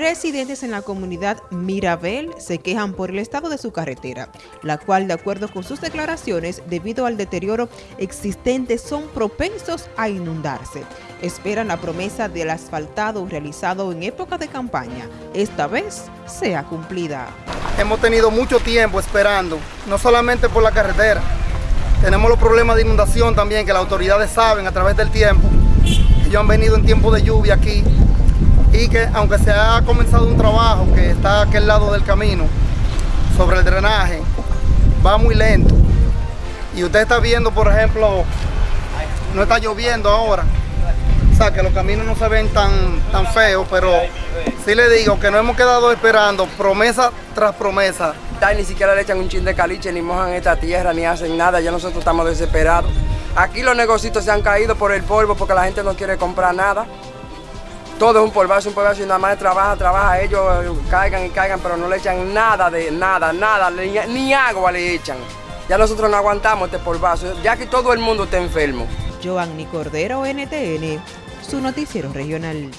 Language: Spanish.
Residentes en la comunidad Mirabel se quejan por el estado de su carretera, la cual, de acuerdo con sus declaraciones, debido al deterioro existente, son propensos a inundarse. Esperan la promesa del asfaltado realizado en época de campaña. Esta vez sea cumplida. Hemos tenido mucho tiempo esperando, no solamente por la carretera, tenemos los problemas de inundación también que las autoridades saben a través del tiempo. Ellos han venido en tiempo de lluvia aquí y que aunque se ha comenzado un trabajo que está a aquel lado del camino sobre el drenaje, va muy lento. Y usted está viendo, por ejemplo, no está lloviendo ahora. O sea, que los caminos no se ven tan, tan feos, pero sí le digo que no hemos quedado esperando promesa tras promesa. Ni siquiera le echan un chin de caliche, ni mojan esta tierra, ni hacen nada, ya nosotros estamos desesperados. Aquí los negocios se han caído por el polvo porque la gente no quiere comprar nada. Todo es un polvazo, un polvazo y nada más trabaja, trabaja, ellos caigan y caigan, pero no le echan nada de nada, nada, ni, agua le echan. Ya nosotros no aguantamos este polvazo, ya que todo el mundo está enfermo. Joanny Cordero, NTN, su noticiero regional.